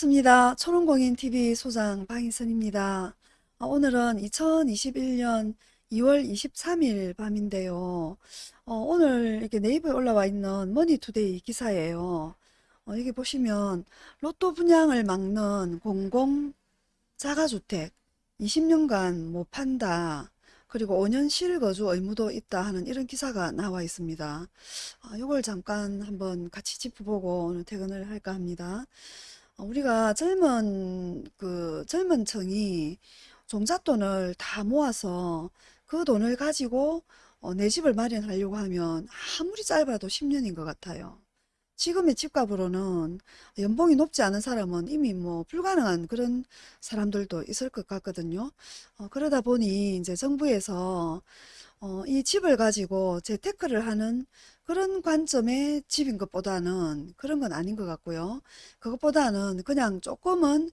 반갑습니다. 초롱공인TV 소장 방희선입니다. 아, 오늘은 2021년 2월 23일 밤인데요. 어, 오늘 이렇게 네이버에 올라와 있는 머니투데이 기사예요. 어, 여기 보시면 로또 분양을 막는 공공 자가주택 20년간 못 판다. 그리고 5년 실거주 의무도 있다 하는 이런 기사가 나와 있습니다. 아, 이걸 잠깐 한번 같이 짚어보고 오늘 퇴근을 할까 합니다. 어, 우리가 젊은 그 젊은 층이 종잣돈을 다 모아서 그 돈을 가지고 어, 내 집을 마련하려고 하면 아무리 짧아도 10년인 것 같아요. 지금의 집값으로는 연봉이 높지 않은 사람은 이미 뭐 불가능한 그런 사람들도 있을 것 같거든요. 어, 그러다 보니 이제 정부에서 어, 이 집을 가지고 재테크를 하는 그런 관점의 집인 것보다는 그런 건 아닌 것 같고요. 그것보다는 그냥 조금은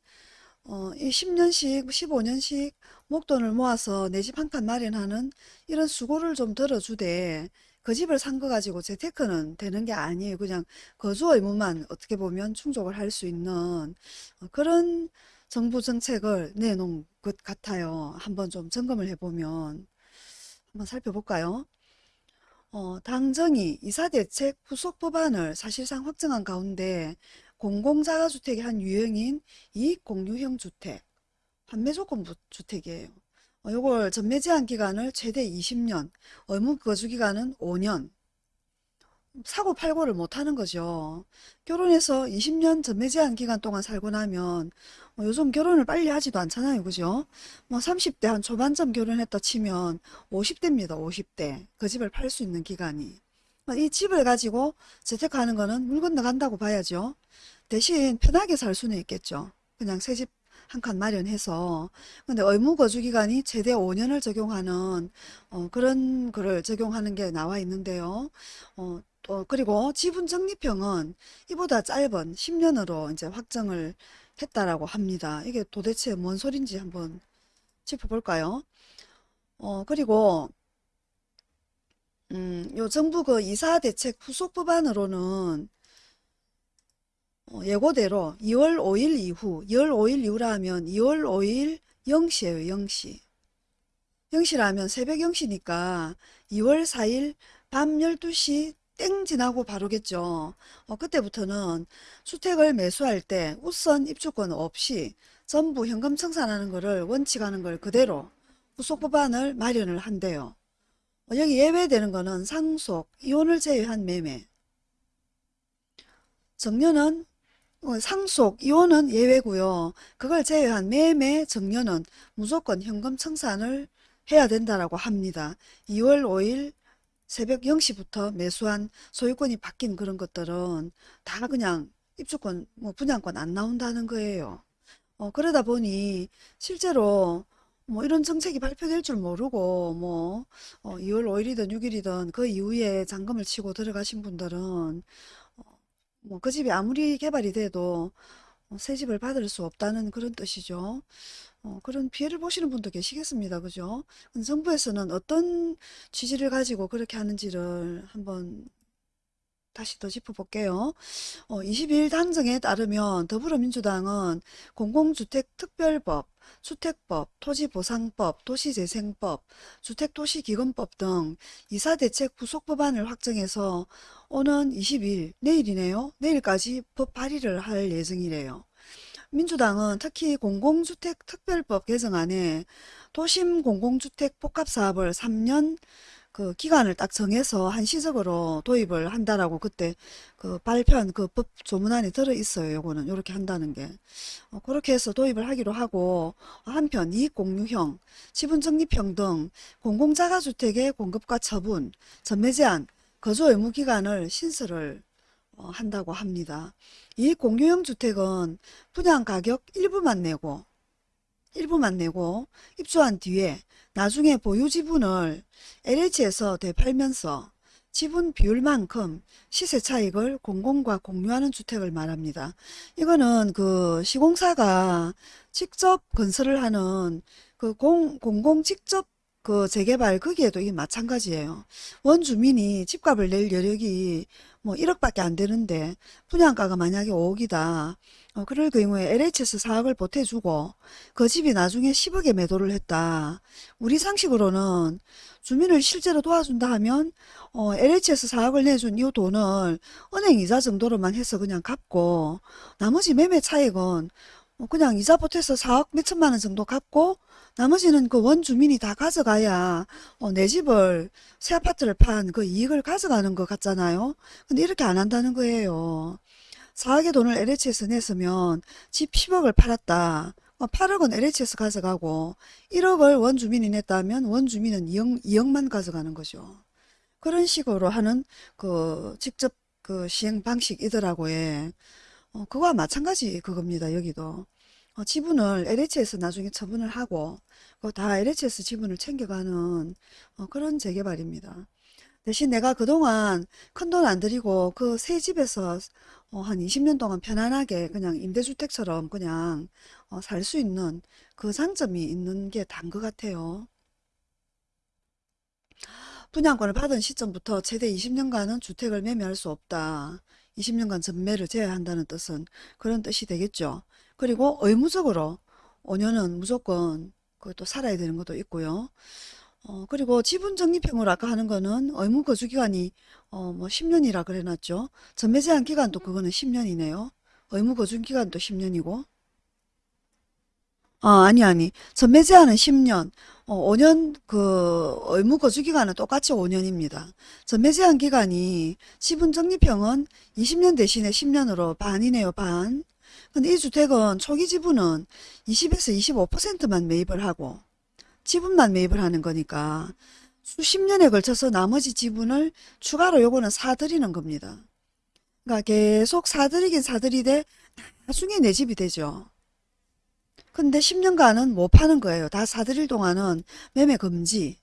어, 이 10년씩, 15년씩 목돈을 모아서 내 집 한 칸 마련하는 이런 수고를 좀 들어주되 그 집을 산 거 가지고 재테크는 되는 게 아니에요. 그냥 거주 의무만 어떻게 보면 충족을 할 수 있는 어, 그런 정부 정책을 내놓은 것 같아요. 한번 좀 점검을 해보면 한번 살펴볼까요? 어, 당정이 이사대책 후속 법안을 사실상 확정한 가운데 공공자가주택의 한 유형인 이익공유형 주택, 판매조건 주택이에요. 어, 요걸 전매 제한 기간을 최대 20년, 의무 거주 기간은 5년, 사고 팔고를 못하는 거죠. 결혼해서 20년 전매 제한 기간 동안 살고 나면 뭐 요즘 결혼을 빨리 하지도 않잖아요. 그죠? 뭐 30대 한 초반쯤 결혼했다 치면 50대입니다. 50대. 그 집을 팔 수 있는 기간이. 뭐이 집을 가지고 재테크하는 거는 물 건너간다고 봐야죠. 대신 편하게 살 수는 있겠죠. 그냥 새 집 한 칸 마련해서 근데 의무 거주 기간이 최대 5년을 적용하는 어, 그런 거를 적용하는 게 나와 있는데요. 어, 또 그리고 지분 적립형은 이보다 짧은 10년으로 이제 확정을 했다라고 합니다. 이게 도대체 뭔 소린지 한번 짚어볼까요? 어, 그리고 음, 요 정부 그 이사 대책 후속 법안으로는 어, 예고대로 2월 5일 이후 2월 5일 이후라 하면 2월 5일 0시에요 0시 0시라면 새벽 0시니까 2월 4일 밤 12시 땡 지나고 바로겠죠. 어, 그때부터는 주택을 매수할 때 우선 입주권 없이 전부 현금 청산하는 것을 원칙하는 걸 그대로 후속 법안을 마련을 한대요. 어, 여기 예외되는 거는 상속, 이혼을 제외한 매매. 정년은 어, 상속, 이혼은 예외고요. 그걸 제외한 매매, 정년은 무조건 현금 청산을 해야 된다라고 합니다. 2월 5일 새벽 0시부터 매수한 소유권이 바뀐 그런 것들은 다 그냥 입주권, 뭐 분양권 안 나온다는 거예요. 어, 그러다 보니 실제로 뭐 이런 정책이 발표될 줄 모르고 뭐 어, 2월 5일이든 6일이든 그 이후에 잔금을 치고 들어가신 분들은 어, 뭐그 집이 아무리 개발이 돼도 어, 새 집을 받을 수 없다는 그런 뜻이죠. 어, 그런 피해를 보시는 분도 계시겠습니다. 그죠? 정부에서는 어떤 취지를 가지고 그렇게 하는지를 한번 다시 더 짚어볼게요. 어, 22일 당정에 따르면 더불어민주당은 공공주택특별법, 주택법, 토지보상법, 도시재생법, 주택도시기금법 등 이사대책 부속법안을 확정해서 오는 20일, 내일이네요. 내일까지 법 발의를 할 예정이래요. 민주당은 특히 공공주택 특별법 개정안에 도심 공공주택 복합사업을 3년 그 기간을 딱 정해서 한시적으로 도입을 한다라고 그때 그 발표한 그 법 조문안에 들어 있어요. 요거는 요렇게 한다는 게. 어, 그렇게 해서 도입을 하기로 하고 한편 이익 공유형, 지분 적립형 등 공공자가주택의 공급과 처분, 전매 제한, 거주 의무 기간을 신설을 어, 한다고 합니다. 이 공유형 주택은 분양 가격 일부만 내고 일부만 내고 입주한 뒤에 나중에 보유 지분을 LH에서 되팔면서 지분 비율만큼 시세 차익을 공공과 공유하는 주택을 말합니다. 이거는 그 시공사가 직접 건설을 하는 그 공, 공공 직접 그 재개발 거기에도 이게 마찬가지예요. 원주민이 집값을 낼 여력이 뭐 1억밖에 안 되는데 분양가가 만약에 5억이다. 어, 그럴 경우에 LH에서 4억을 보태주고 그 집이 나중에 10억에 매도를 했다. 우리 상식으로는 주민을 실제로 도와준다 하면 어, LH에서 4억을 내준 이 돈을 은행 이자 정도로만 해서 그냥 갚고 나머지 매매 차익은 어, 그냥 이자 보태서 4억 몇천만 원 정도 갚고 나머지는 그 원주민이 다 가져가야 어, 내 집을 새 아파트를 판 그 이익을 가져가는 것 같잖아요. 근데 이렇게 안 한다는 거예요. 4억의 돈을 LH에서 냈으면 집 10억을 팔았다. 어, 8억은 LH에서 가져가고 1억을 원주민이 냈다면 원주민은 2억, 2억만 가져가는 거죠. 그런 식으로 하는 그 직접 그 시행 방식이더라고요. 어, 그거와 마찬가지 그겁니다. 여기도. 어, 지분을 LH에서 나중에 처분을 하고 다 LH에서 지분을 챙겨가는 어, 그런 재개발입니다. 대신 내가 그동안 큰 돈 안 들이고 그 새 집에서 어, 한 20년 동안 편안하게 그냥 임대주택처럼 그냥 어, 살 수 있는 그 장점이 있는 게 단 것 같아요. 분양권을 받은 시점부터 최대 20년간은 주택을 매매할 수 없다. 20년간 전매를 제외한다는 뜻은 그런 뜻이 되겠죠. 그리고 의무적으로 5년은 무조건 그것도 살아야 되는 것도 있고요. 어, 그리고 지분 적립형으로 아까 하는 거는 의무 거주 기간이 어, 뭐 10년이라 그래놨죠. 전매 제한 기간도 그거는 10년이네요. 의무 거주 기간도 10년이고. 아, 아니, 아니. 전매 제한은 10년. 어, 5년, 그, 의무 거주 기간은 똑같이 5년입니다. 전매 제한 기간이 지분 적립형은 20년 대신에 10년으로 반이네요, 반. 근데 이 주택은 초기 지분은 20에서 25%만 매입을 하고, 지분만 매입을 하는 거니까, 수십 년에 걸쳐서 나머지 지분을 추가로 요거는 사들이는 겁니다. 그러니까 계속 사들이긴 사들이되, 나중에 내 집이 되죠. 근데 10년간은 못 파는 거예요. 다 사들일 동안은 매매 금지.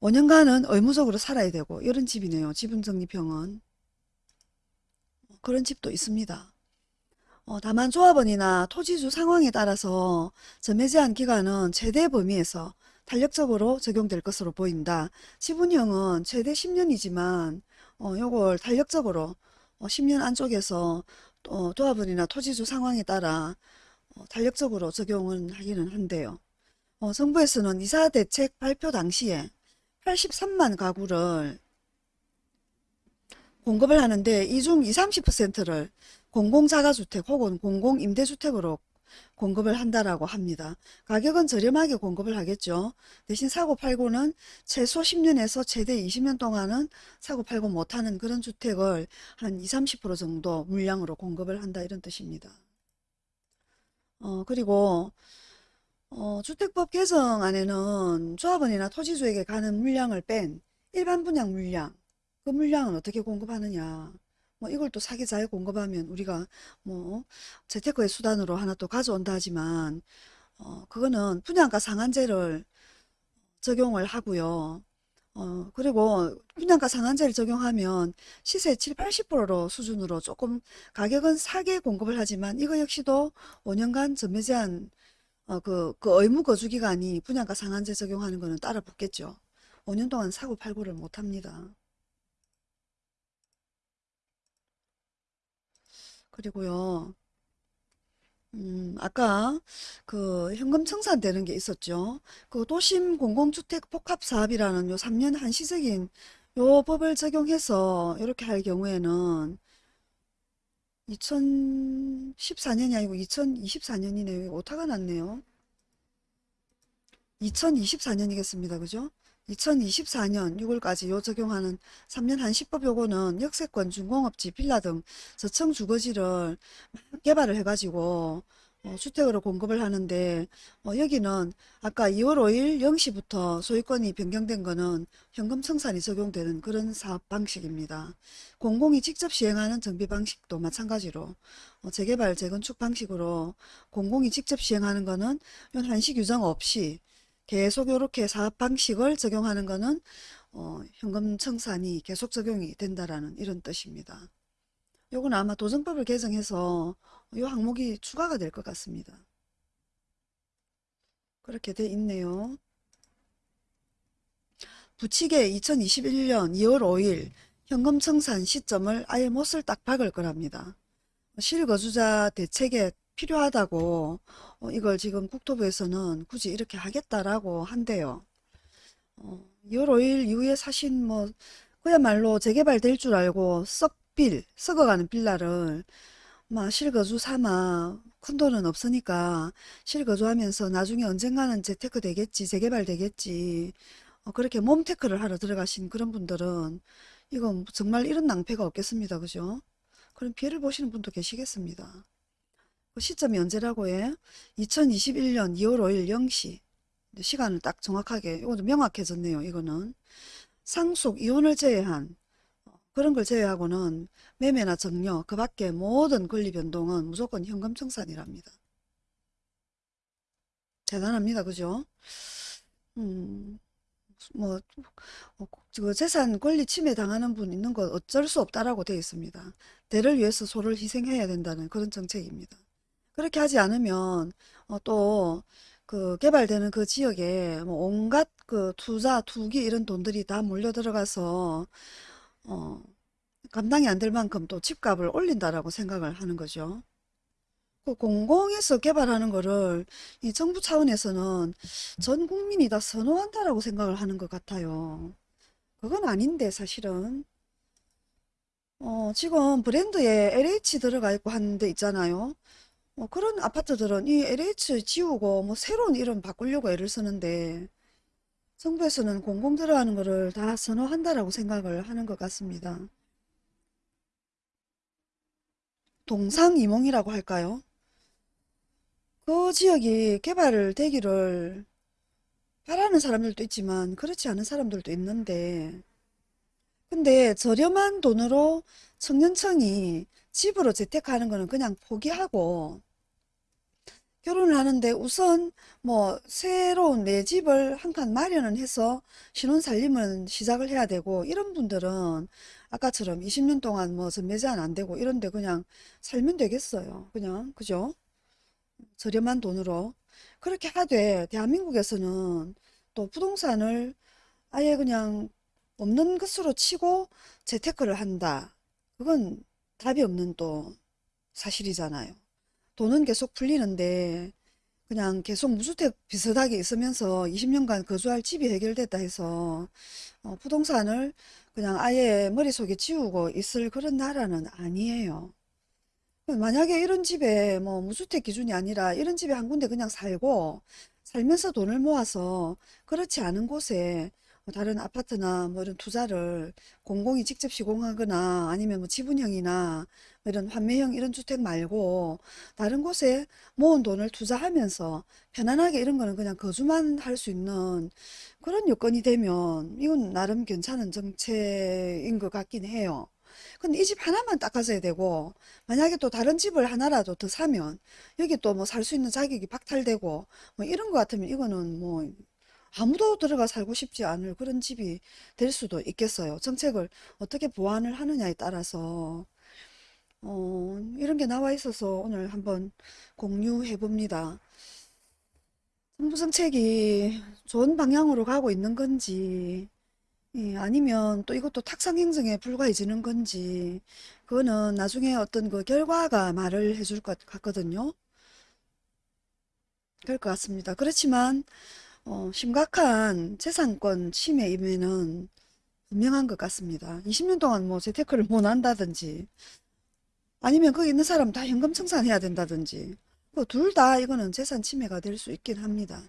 5년간은 의무적으로 살아야 되고 이런 집이네요. 지분 적립형은. 그런 집도 있습니다. 어, 다만 조합원이나 토지주 상황에 따라서 전매 제한 기간은 최대 범위에서 탄력적으로 적용될 것으로 보인다. 지분형은 최대 10년이지만 어, 요걸 탄력적으로 어, 10년 안쪽에서 어, 조합원이나 토지주 상황에 따라 어, 탄력적으로 적용은 하기는 한데요. 어, 정부에서는 이사 대책 발표 당시에 83만 가구를 공급을 하는데 이 중 20, 30%를 공공자가주택 혹은 공공임대주택으로 공급을 한다라고 합니다. 가격은 저렴하게 공급을 하겠죠. 대신 사고 팔고는 최소 10년에서 최대 20년 동안은 사고 팔고 못하는 그런 주택을 한 20, 30% 정도 물량으로 공급을 한다 이런 뜻입니다. 어, 그리고 어, 주택법 개정안에는 조합원이나 토지주에게 가는 물량을 뺀 일반 분양 물량, 그 물량은 어떻게 공급하느냐. 뭐 이걸 또 사기자에 공급하면 우리가 뭐 재테크의 수단으로 하나 또 가져온다 하지만 어, 그거는 분양가 상한제를 적용을 하고요. 어, 그리고 분양가 상한제를 적용하면 시세 7, 80%로 수준으로 조금 가격은 싸게 공급을 하지만 이거 역시도 5년간 전매 제한 어, 그, 그 의무 거주 기간이 분양가 상한제 적용하는 거는 따라 붙겠죠. 5년 동안 사고 팔고를 못 합니다. 그리고요. 음, 아까 그 현금 청산되는 게 있었죠. 그 도심 공공주택 복합사업이라는 요 3년 한시적인 요 법을 적용해서 이렇게 할 경우에는 2014년이 아니고 2024년이네요. 오타가 났네요. 2024년이겠습니다. 그죠? 2024년 6월까지 요 적용하는 3년 한시법 요거는 역세권, 중공업지, 빌라 등 저층 주거지를 개발을 해가지고 어, 주택으로 공급을 하는데 어, 여기는 아까 2월 5일 0시부터 소유권이 변경된 거는 현금 청산이 적용되는 그런 사업 방식입니다. 공공이 직접 시행하는 정비 방식도 마찬가지로 어, 재개발, 재건축 방식으로 공공이 직접 시행하는 거는 한시 규정 없이 계속 이렇게 사업 방식을 적용하는 거는 어, 현금 청산이 계속 적용이 된다라는 이런 뜻입니다. 요건 아마 도정법을 개정해서 이 항목이 추가가 될 것 같습니다. 그렇게 돼 있네요. 부칙에 2021년 2월 5일 현금 청산 시점을 아예 못을 딱 박을 거랍니다. 실거주자 대책에 필요하다고 어, 이걸 지금 국토부에서는 굳이 이렇게 하겠다라고 한대요. 어, 2월 5일 이후에 사신 뭐 그야말로 재개발 될 줄 알고 썩빌, 썩어가는 빌라를 막 실거주 삼아 큰 돈은 없으니까 실거주하면서 나중에 언젠가는 재테크 되겠지, 재개발 되겠지. 어, 그렇게 몸테크를 하러 들어가신 그런 분들은 이건 정말 이런 낭패가 없겠습니다. 그죠? 그런 피해를 보시는 분도 계시겠습니다. 그 시점이 언제라고 해? 2021년 2월 5일 0시. 시간을 딱 정확하게, 이것도 명확해졌네요. 이거는. 상속, 이혼을 제외한 어, 그런 걸 제외하고는 매매나 정려, 그 밖에 모든 권리 변동은 무조건 현금 청산이랍니다. 대단합니다. 그죠? 음, 뭐, 어, 그 재산 권리 침해 당하는 분 있는 거 어쩔 수 없다라고 되어 있습니다. 대를 위해서 소를 희생해야 된다는 그런 정책입니다. 그렇게 하지 않으면 어, 또 그 개발되는 그 지역에 뭐 온갖 그 투자, 투기 이런 돈들이 다 몰려 들어가서 어, 감당이 안 될 만큼 또 집값을 올린다라고 생각을 하는 거죠. 그 공공에서 개발하는 거를 이 정부 차원에서는 전 국민이 다 선호한다라고 생각을 하는 것 같아요. 그건 아닌데 사실은 어, 지금 브랜드에 LH 들어가 있고 하는 데 있잖아요. 뭐 그런 아파트들은 이 LH 지우고 뭐 새로운 이름 바꾸려고 애를 쓰는데 정부에서는 공공 들어가는 거를 다 선호한다라고 생각을 하는 것 같습니다. 동상이몽이라고 할까요? 그 지역이 개발을 되기를 바라는 사람들도 있지만 그렇지 않은 사람들도 있는데 근데 저렴한 돈으로 청년층이 집으로 재테크하는 거는 그냥 포기하고 결혼을 하는데 우선 뭐 새로운 내 집을 한 칸 마련은 해서 신혼 살림을 시작을 해야 되고 이런 분들은 아까처럼 20년 동안 뭐 전매 제한 안 되고 이런데 그냥 살면 되겠어요. 그냥 그죠? 저렴한 돈으로 그렇게 하되 대한민국에서는 또 부동산을 아예 그냥 없는 것으로 치고 재테크를 한다. 그건 답이 없는 또 사실이잖아요. 돈은 계속 풀리는데 그냥 계속 무주택 비슷하게 있으면서 20년간 거주할 집이 해결됐다 해서 어, 부동산을 그냥 아예 머릿속에 지우고 있을 그런 나라는 아니에요. 만약에 이런 집에 뭐 무주택 기준이 아니라 이런 집에 한 군데 그냥 살고 살면서 돈을 모아서 그렇지 않은 곳에 뭐 다른 아파트나 뭐 이런 투자를 공공이 직접 시공하거나 아니면 뭐 지분형이나 뭐 이런 환매형 이런 주택 말고 다른 곳에 모은 돈을 투자하면서 편안하게 이런 거는 그냥 거주만 할 수 있는 그런 요건이 되면 이건 나름 괜찮은 정책인 것 같긴 해요. 근데 이 집 하나만 닦아줘야 되고 만약에 또 다른 집을 하나라도 더 사면 여기 또 뭐 살 수 있는 자격이 박탈되고 뭐 이런 것 같으면 이거는 뭐 아무도 들어가 살고 싶지 않을 그런 집이 될 수도 있겠어요. 정책을 어떻게 보완을 하느냐에 따라서 어, 이런 게 나와 있어서 오늘 한번 공유해 봅니다. 정부 정책이 좋은 방향으로 가고 있는 건지 예, 아니면 또 이것도 탁상 행정에 불과해지는 건지 그거는 나중에 어떤 그 결과가 말을 해줄 것 같거든요. 그럴 것 같습니다. 그렇지만 어, 심각한 재산권 침해임에는 분명한 것 같습니다. 20년 동안 뭐 재테크를 못 한다든지 아니면 거기 있는 사람 다 현금 청산해야 된다든지 둘다 이거는 재산 침해가 될 수 있긴 합니다.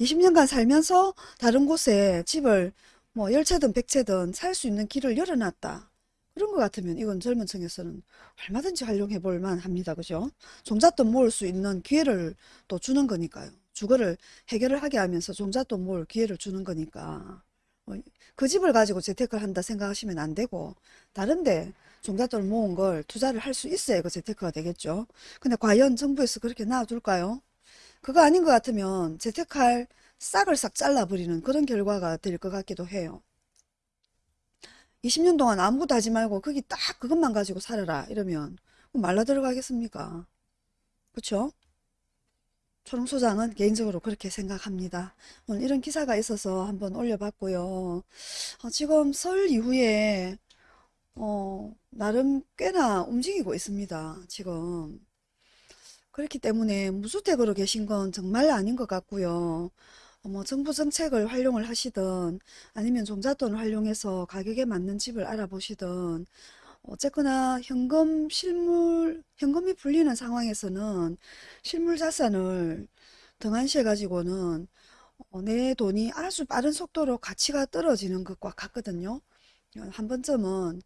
20년간 살면서 다른 곳에 집을 뭐 열채든 백채든 살 수 있는 길을 열어놨다. 그런 것 같으면 이건 젊은 층에서는 얼마든지 활용해 볼 만합니다. 그죠? 종잣돈 모을 수 있는 기회를 또 주는 거니까요. 주거를 해결을 하게 하면서 종잣돈 모을 기회를 주는 거니까 어, 그 집을 가지고 재테크를 한다 생각하시면 안 되고 다른데 종잣돈을 모은 걸 투자를 할 수 있어야 그 재테크가 되겠죠. 근데 과연 정부에서 그렇게 놔둘까요? 그거 아닌 것 같으면 재테크할 싹을 싹 잘라버리는 그런 결과가 될 것 같기도 해요. 20년 동안 아무것도 하지 말고 거기 딱 그것만 가지고 살아라 이러면 말라 들어가겠습니까? 그쵸? 초롱소장은 개인적으로 그렇게 생각합니다. 오늘 이런 기사가 있어서 한번 올려봤고요. 어, 지금 설 이후에 어, 나름 꽤나 움직이고 있습니다. 지금. 그렇기 때문에 무주택으로 계신 건 정말 아닌 것 같고요. 어, 뭐 정부 정책을 활용을 하시든 아니면 종잣돈을 활용해서 가격에 맞는 집을 알아보시든 어쨌거나 현금 실물 현금이 풀리는 상황에서는 실물 자산을 등한시해 가지고는 어, 내 돈이 아주 빠른 속도로 가치가 떨어지는 것과 같거든요. 어, 한 번쯤은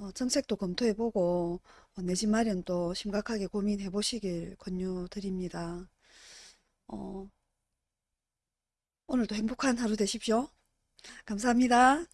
어, 정책도 검토해보고 어, 내집 마련도 심각하게 고민해 보시길 권유드립니다. 어, 오늘도 행복한 하루 되십시오. 감사합니다.